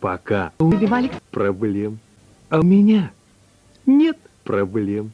Пока. У проблем, а у меня нет проблем.